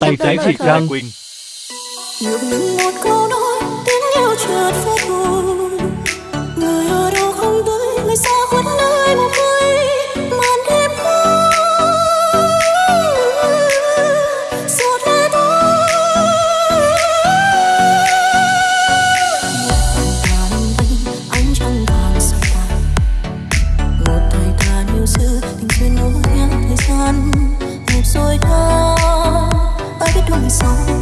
Tay trái thì Nam Quyền một câu nói tiếng yêu chợt phai phôi Người ở đâu không tới người xa khuất nơi một nơi màn đêm giọt lệ anh trăng vàng soi tay một thời gian yêu xưa tình duyên nối nhớ thời gian. Một rồi đây song.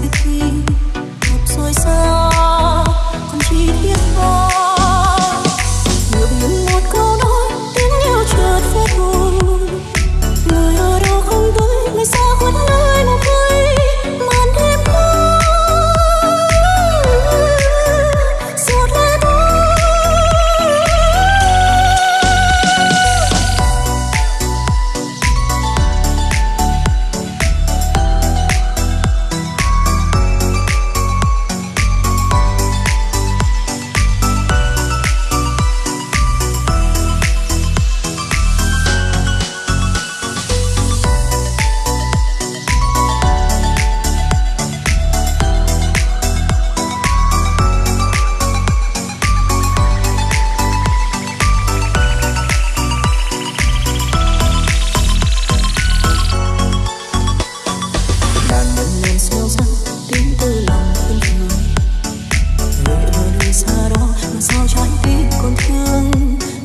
sao trái tim còn thương?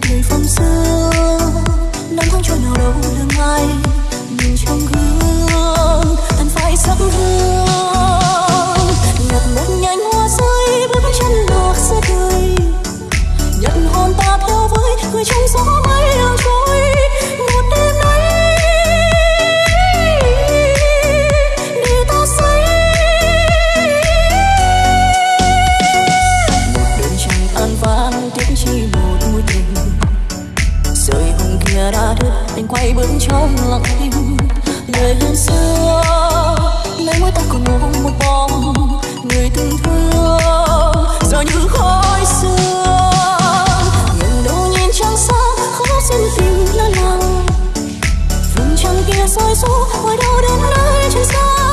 Người phong xưa năm tháng cho nào đâu quay bước trong lặng thinh người hơn xưa, lấy mối ta còn ngủ một vòng. Người từng thương, giờ như khói xưa. Nhìn đâu nhìn trăng sáng khó xin tình lo lắng vùng trăng kia soi số hỏi đâu đến nơi trên xa.